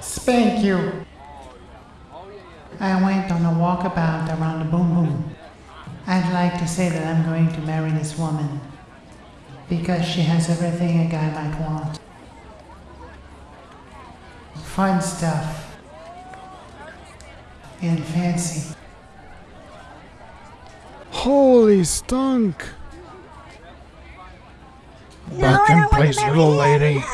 Spank you. I went on a walkabout around the boom boom. I'd like to say that I'm going to marry this woman. Because she has everything a guy might want. Fun stuff. And fancy. Holy stunk! No, Back in place, little lady.